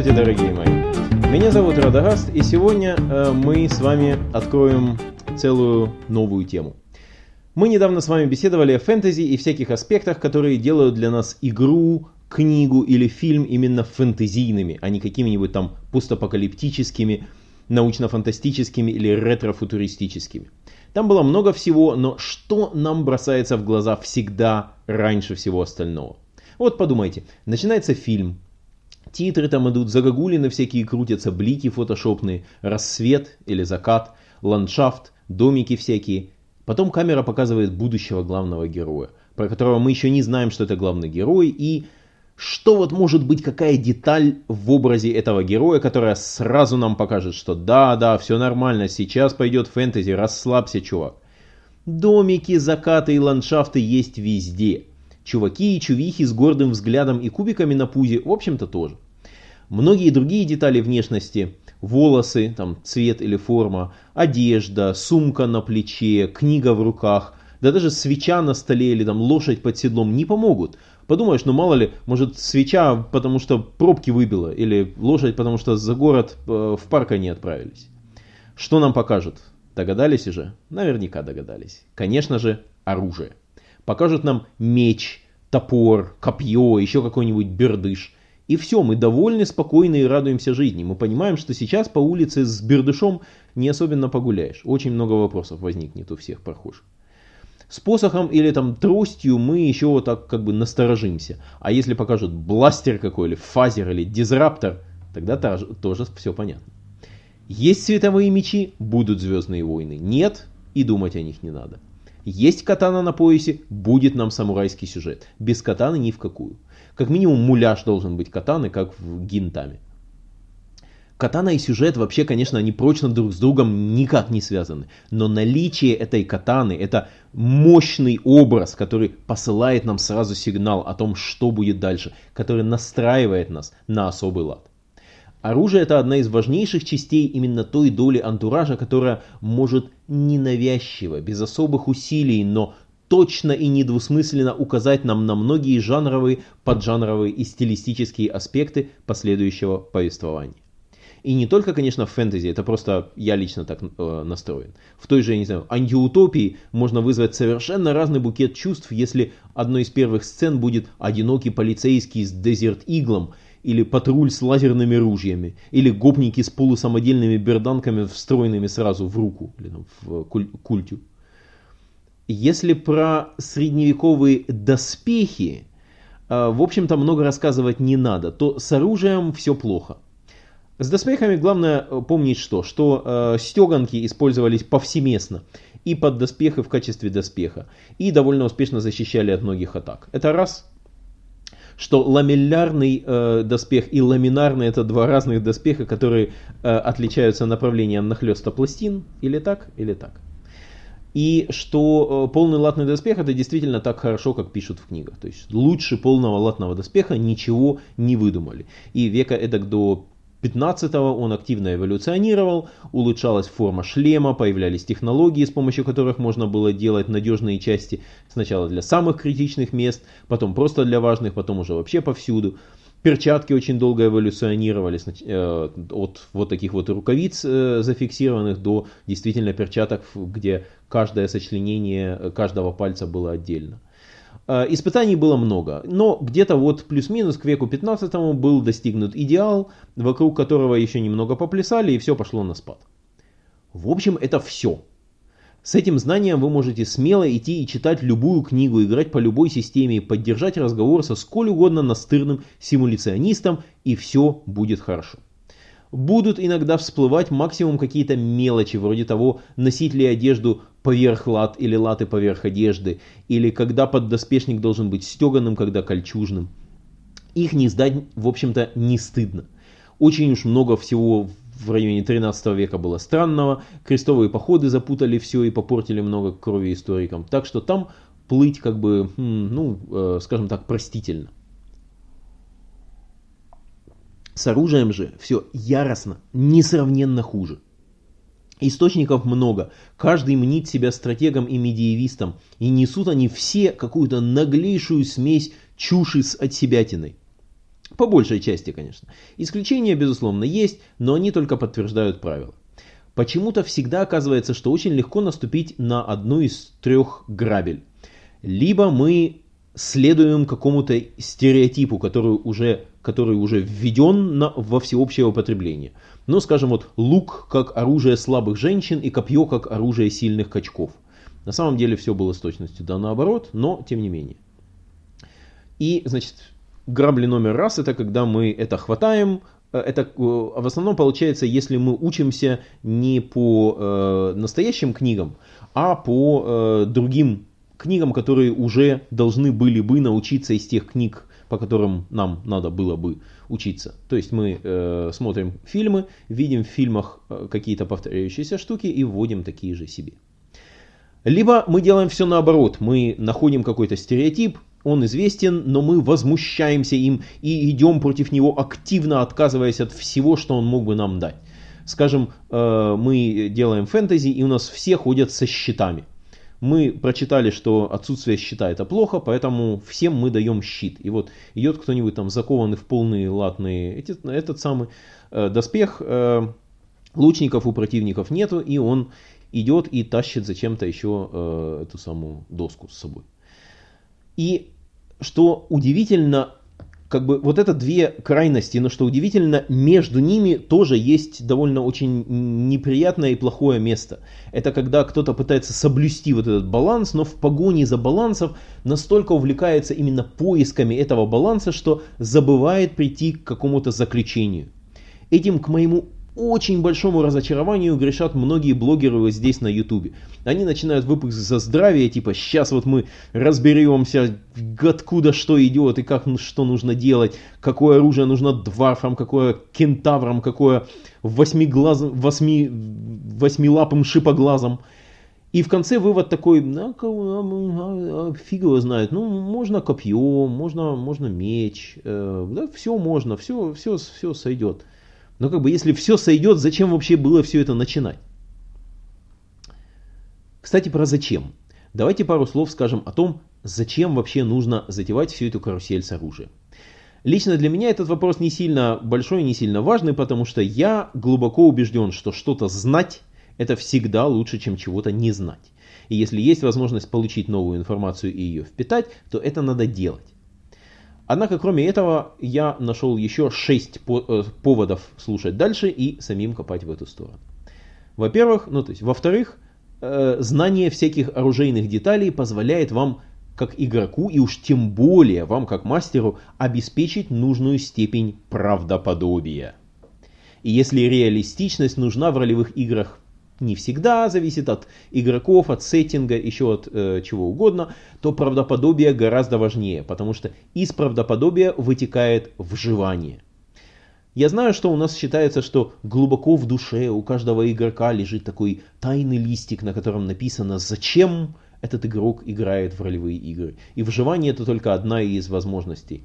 Здравствуйте, дорогие мои! Меня зовут Радагаст, и сегодня э, мы с вами откроем целую новую тему. Мы недавно с вами беседовали о фэнтези и всяких аспектах, которые делают для нас игру, книгу или фильм именно фэнтезийными, а не какими-нибудь там постапокалиптическими, научно-фантастическими или ретро-футуристическими. Там было много всего, но что нам бросается в глаза всегда раньше всего остального? Вот подумайте, начинается фильм, Титры там идут, загогулины всякие крутятся, блики фотошопные, рассвет или закат, ландшафт, домики всякие. Потом камера показывает будущего главного героя, про которого мы еще не знаем, что это главный герой, и что вот может быть какая деталь в образе этого героя, которая сразу нам покажет, что да, да, все нормально, сейчас пойдет фэнтези, расслабься, чувак. Домики, закаты и ландшафты есть везде. Чуваки и чувихи с гордым взглядом и кубиками на пузе, в общем-то, тоже. Многие другие детали внешности, волосы, там, цвет или форма, одежда, сумка на плече, книга в руках, да даже свеча на столе или там лошадь под седлом не помогут. Подумаешь, ну мало ли, может свеча, потому что пробки выбила, или лошадь, потому что за город э, в парк они отправились. Что нам покажут? Догадались уже? Наверняка догадались. Конечно же, оружие покажут нам меч, топор, копье, еще какой-нибудь бердыш. И все, мы довольны, спокойны и радуемся жизни. Мы понимаем, что сейчас по улице с бердышом не особенно погуляешь. Очень много вопросов возникнет у всех прохожих. С посохом или там тростью мы еще вот так как бы насторожимся. А если покажут бластер какой, или фазер, или дизраптор, тогда тоже, все понятно. Есть световые мечи, будут звездные войны. Нет, и думать о них не надо. Есть катана на поясе, будет нам самурайский сюжет. Без катаны ни в какую. Как минимум муляж должен быть катаны, как в гинтаме. Катана и сюжет вообще, конечно, они прочно друг с другом никак не связаны. Но наличие этой катаны, это мощный образ, который посылает нам сразу сигнал о том, что будет дальше, который настраивает нас на особый лад. Оружие это одна из важнейших частей именно той доли антуража, которая может ненавязчиво, без особых усилий, но точно и недвусмысленно указать нам на многие жанровые, поджанровые и стилистические аспекты последующего повествования. И не только, конечно, в фэнтези, это просто я лично так э, настроен. В той же, я не знаю, антиутопии можно вызвать совершенно разный букет чувств, если одной из первых сцен будет одинокий полицейский с дезерт-иглом, или патруль с лазерными ружьями, или гопники с полусамодельными берданками, встроенными сразу в руку, или там, в культю. Если про средневековые доспехи, э, в общем-то, много рассказывать не надо, то с оружием все плохо. С доспехами главное э, помнить что? Что э, стеганки использовались повсеместно и под доспехи в качестве доспеха, и довольно успешно защищали от многих атак. Это раз что ламеллярный э, доспех и ламинарный это два разных доспеха, которые э, отличаются направлением нахлеста пластин, или так, или так. И что э, полный латный доспех это действительно так хорошо, как пишут в книгах. То есть лучше полного латного доспеха ничего не выдумали. И века эдак до 15-го он активно эволюционировал, улучшалась форма шлема, появлялись технологии, с помощью которых можно было делать надежные части сначала для самых критичных мест, потом просто для важных, потом уже вообще повсюду. Перчатки очень долго эволюционировали э, от вот таких вот рукавиц э, зафиксированных до действительно перчаток, где каждое сочленение каждого пальца было отдельно. Э, испытаний было много, но где-то вот плюс-минус к веку 15 был достигнут идеал, вокруг которого еще немного поплясали и все пошло на спад. В общем, это все. С этим знанием вы можете смело идти и читать любую книгу, играть по любой системе, поддержать разговор со сколь угодно настырным симуляционистом, и все будет хорошо будут иногда всплывать максимум какие-то мелочи, вроде того, носить ли одежду поверх лат или латы поверх одежды, или когда поддоспешник должен быть стеганым, когда кольчужным. Их не сдать, в общем-то, не стыдно. Очень уж много всего в районе 13 века было странного, крестовые походы запутали все и попортили много крови историкам, так что там плыть как бы, хм, ну, э, скажем так, простительно. С оружием же все яростно, несравненно хуже. Источников много, каждый мнит себя стратегом и медиевистом, и несут они все какую-то наглейшую смесь чуши с отсебятиной. По большей части, конечно. Исключения, безусловно, есть, но они только подтверждают правила. Почему-то всегда оказывается, что очень легко наступить на одну из трех грабель. Либо мы следуем какому-то стереотипу, который уже, который уже введен на, во всеобщее употребление. Ну, скажем, вот лук как оружие слабых женщин и копье как оружие сильных качков. На самом деле все было с точностью да наоборот, но тем не менее. И, значит, грабли номер раз это когда мы это хватаем, э, это э, в основном получается, если мы учимся не по э, настоящим книгам, а по э, другим книгам, которые уже должны были бы научиться из тех книг, по которым нам надо было бы учиться. То есть мы э, смотрим фильмы, видим в фильмах э, какие-то повторяющиеся штуки и вводим такие же себе. Либо мы делаем все наоборот, мы находим какой-то стереотип, он известен, но мы возмущаемся им и идем против него активно, отказываясь от всего, что он мог бы нам дать. Скажем, э, мы делаем фэнтези, и у нас все ходят со щитами мы прочитали, что отсутствие щита это плохо, поэтому всем мы даем щит. И вот идет кто-нибудь там закованный в полные латные, эти, этот самый э, доспех, э, лучников у противников нету, и он идет и тащит зачем-то еще э, эту самую доску с собой. И что удивительно, как бы вот это две крайности, но что удивительно, между ними тоже есть довольно очень неприятное и плохое место. Это когда кто-то пытается соблюсти вот этот баланс, но в погоне за балансом настолько увлекается именно поисками этого баланса, что забывает прийти к какому-то заключению. Этим, к моему очень большому разочарованию грешат многие блогеры вот здесь на ютубе. Они начинают выпуск за здравие, типа сейчас вот мы разберемся, откуда что идет и как что нужно делать, какое оружие нужно дварфам, какое кентаврам, какое восьмиглазым, восьми, восьмилапым шипоглазом. И в конце вывод такой, ну, а, а, фиг его знает, ну, можно копье, можно, можно меч, э, да, все можно, все, все, все сойдет. Но как бы если все сойдет, зачем вообще было все это начинать? Кстати, про зачем. Давайте пару слов скажем о том, зачем вообще нужно затевать всю эту карусель с оружием. Лично для меня этот вопрос не сильно большой, не сильно важный, потому что я глубоко убежден, что что-то знать это всегда лучше, чем чего-то не знать. И если есть возможность получить новую информацию и ее впитать, то это надо делать. Однако, кроме этого, я нашел еще 6 э, поводов слушать дальше и самим копать в эту сторону. Во-первых, ну то есть, во-вторых, э, знание всяких оружейных деталей позволяет вам как игроку и уж тем более вам как мастеру обеспечить нужную степень правдоподобия. И если реалистичность нужна в ролевых играх не всегда зависит от игроков, от сеттинга, еще от э, чего угодно, то правдоподобие гораздо важнее, потому что из правдоподобия вытекает вживание. Я знаю, что у нас считается, что глубоко в душе у каждого игрока лежит такой тайный листик, на котором написано «Зачем этот игрок играет в ролевые игры?». И вживание это только одна из возможностей.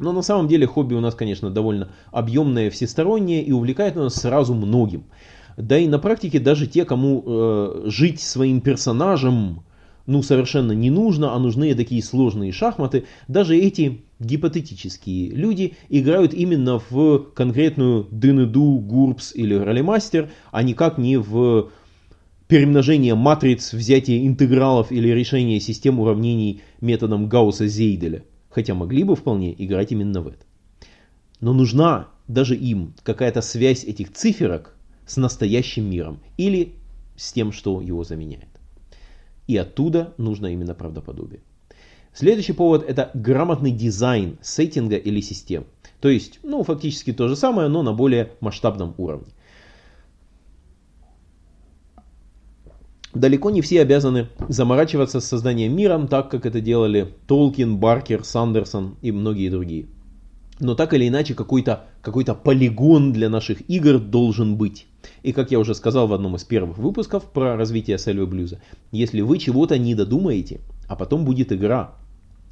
Но на самом деле хобби у нас, конечно, довольно объемное, всестороннее и увлекает нас сразу многим. Да и на практике даже те, кому э, жить своим персонажем ну совершенно не нужно, а нужны такие сложные шахматы, даже эти гипотетические люди играют именно в конкретную Дынеду, Гурбс или Ролемастер, а никак не в перемножение матриц, взятие интегралов или решение систем уравнений методом Гаусса-Зейделя. Хотя могли бы вполне играть именно в это. Но нужна даже им какая-то связь этих циферок с настоящим миром или с тем, что его заменяет. И оттуда нужно именно правдоподобие. Следующий повод это грамотный дизайн сеттинга или систем. То есть, ну, фактически то же самое, но на более масштабном уровне. Далеко не все обязаны заморачиваться с созданием мира, так как это делали Толкин, Баркер, Сандерсон и многие другие. Но так или иначе какой-то какой полигон для наших игр должен быть. И как я уже сказал в одном из первых выпусков про развитие Сельвы Блюза, если вы чего-то не додумаете, а потом будет игра,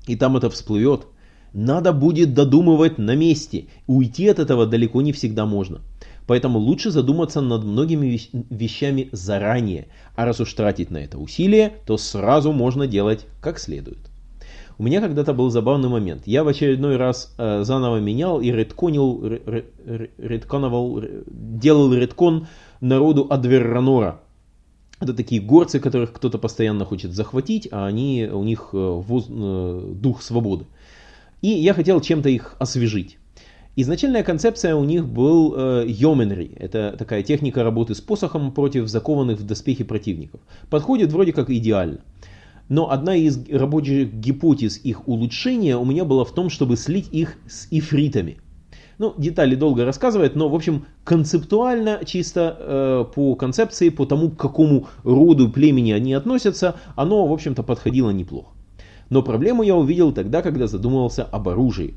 и там это всплывет, надо будет додумывать на месте. Уйти от этого далеко не всегда можно. Поэтому лучше задуматься над многими вещами заранее. А раз уж тратить на это усилие, то сразу можно делать как следует. У меня когда-то был забавный момент. Я в очередной раз э, заново менял и редконил, редконовал, делал редкон народу Адверранора. Это такие горцы, которых кто-то постоянно хочет захватить, а они, у них э, воз, э, дух свободы. И я хотел чем-то их освежить. Изначальная концепция у них был э. Это такая техника работы с посохом против закованных в доспехи противников. Подходит вроде как идеально. Но одна из рабочих гипотез их улучшения у меня была в том, чтобы слить их с ифритами. Ну, детали долго рассказывает, но, в общем, концептуально, чисто э, по концепции, по тому, к какому роду племени они относятся, оно, в общем-то, подходило неплохо. Но проблему я увидел тогда, когда задумывался об оружии.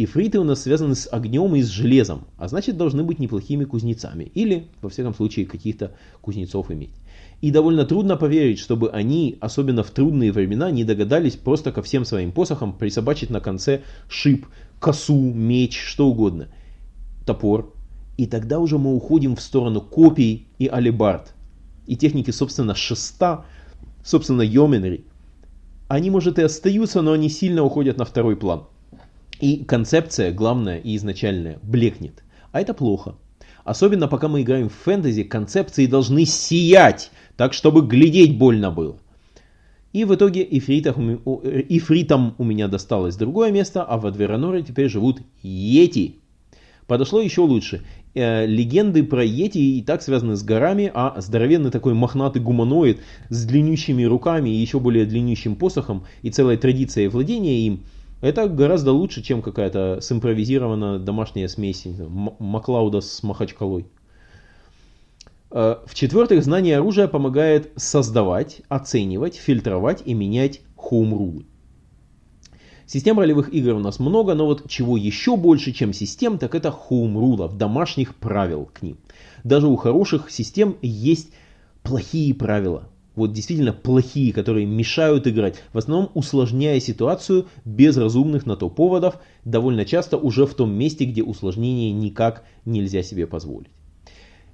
Ифриты у нас связаны с огнем и с железом, а значит должны быть неплохими кузнецами. Или, во всяком случае, каких-то кузнецов иметь. И довольно трудно поверить, чтобы они, особенно в трудные времена, не догадались просто ко всем своим посохам присобачить на конце шип, косу, меч, что угодно. Топор. И тогда уже мы уходим в сторону копий и алибард. И техники, собственно, шеста, собственно, йоменри. Они, может, и остаются, но они сильно уходят на второй план. И концепция, главная и изначальная, блекнет. А это плохо. Особенно пока мы играем в фэнтези, концепции должны сиять, так чтобы глядеть больно было. И в итоге ифритам, ифритам у меня досталось другое место, а в Адвераноре теперь живут йети. Подошло еще лучше. Э, легенды про йети и так связаны с горами, а здоровенный такой мохнатый гуманоид с длиннющими руками и еще более длиннющим посохом и целой традицией владения им, это гораздо лучше, чем какая-то симпровизированная домашняя смесь Маклауда с Махачкалой. Э, В-четвертых, знание оружия помогает создавать, оценивать, фильтровать и менять хоум-рулы. Систем ролевых игр у нас много, но вот чего еще больше, чем систем, так это хоум-рулов, домашних правил к ним. Даже у хороших систем есть плохие правила. Вот действительно плохие, которые мешают играть, в основном усложняя ситуацию без разумных на то поводов, довольно часто уже в том месте, где усложнение никак нельзя себе позволить.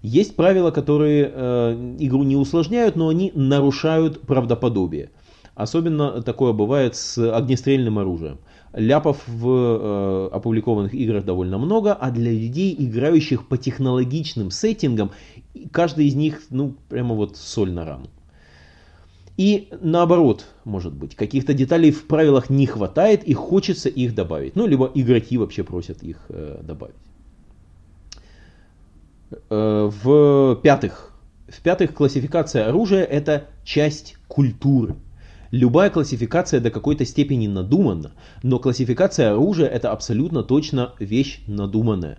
Есть правила, которые э, игру не усложняют, но они нарушают правдоподобие. Особенно такое бывает с огнестрельным оружием. Ляпов в э, опубликованных играх довольно много, а для людей, играющих по технологичным сеттингам, каждый из них, ну, прямо вот соль на рану. И наоборот, может быть, каких-то деталей в правилах не хватает и хочется их добавить. Ну, либо игроки вообще просят их э, добавить. Э, В-пятых, в-пятых, классификация оружия это часть культуры. Любая классификация до какой-то степени надумана, но классификация оружия это абсолютно точно вещь надуманная.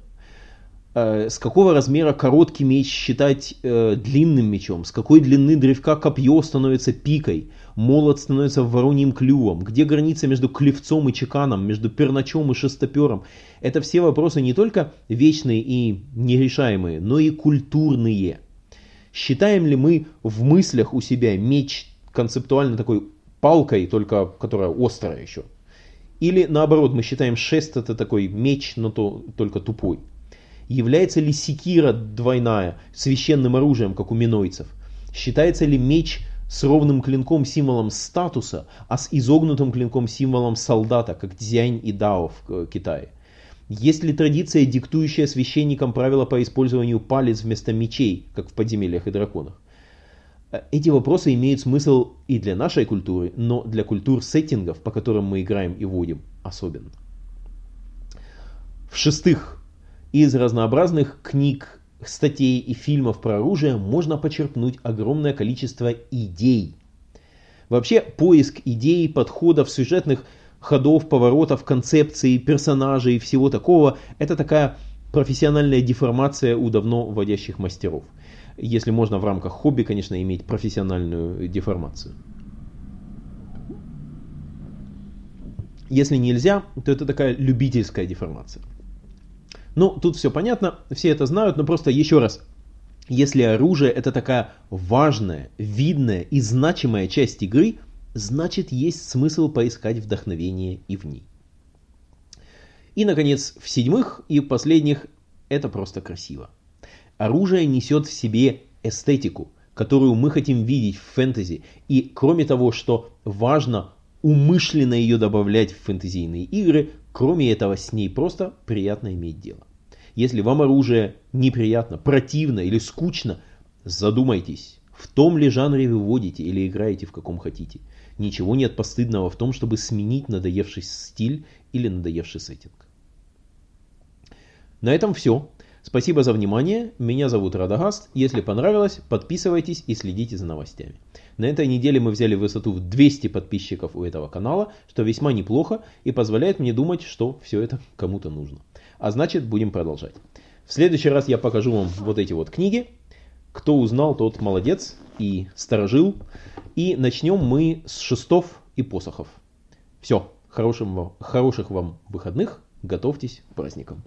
Э, с какого размера короткий меч считать э, длинным мечом, с какой длины древка копье становится пикой, молот становится вороньим клювом, где граница между клевцом и чеканом, между перначом и шестопером. Это все вопросы не только вечные и нерешаемые, но и культурные. Считаем ли мы в мыслях у себя меч концептуально такой палкой, только которая острая еще? Или наоборот, мы считаем шест это такой меч, но то, только тупой? Является ли секира двойная священным оружием, как у минойцев? Считается ли меч с ровным клинком символом статуса, а с изогнутым клинком символом солдата, как Дзянь и Дао в э, Китае? Есть ли традиция, диктующая священникам правила по использованию палец вместо мечей, как в подземельях и драконах? Э, эти вопросы имеют смысл и для нашей культуры, но для культур сеттингов, по которым мы играем и водим, особенно. В-шестых, из разнообразных книг, статей и фильмов про оружие можно почерпнуть огромное количество идей. Вообще поиск идей, подходов, сюжетных ходов, поворотов, концепций, персонажей и всего такого – это такая профессиональная деформация у давно вводящих мастеров. Если можно в рамках хобби, конечно, иметь профессиональную деформацию. Если нельзя, то это такая любительская деформация. Ну, тут все понятно, все это знают, но просто еще раз. Если оружие это такая важная, видная и значимая часть игры, значит есть смысл поискать вдохновение и в ней. И, наконец, в седьмых и последних это просто красиво. Оружие несет в себе эстетику, которую мы хотим видеть в фэнтези. И кроме того, что важно умышленно ее добавлять в фэнтезийные игры. Кроме этого, с ней просто приятно иметь дело. Если вам оружие неприятно, противно или скучно, задумайтесь, в том ли жанре вы водите или играете в каком хотите. Ничего нет постыдного в том, чтобы сменить надоевший стиль или надоевший сеттинг. На этом все. Спасибо за внимание. Меня зовут Радагаст. Если понравилось, подписывайтесь и следите за новостями. На этой неделе мы взяли высоту в 200 подписчиков у этого канала, что весьма неплохо и позволяет мне думать, что все это кому-то нужно. А значит, будем продолжать. В следующий раз я покажу вам вот эти вот книги. Кто узнал, тот молодец и сторожил. И начнем мы с шестов и посохов. Все, хорошим, хороших вам выходных, готовьтесь к праздникам.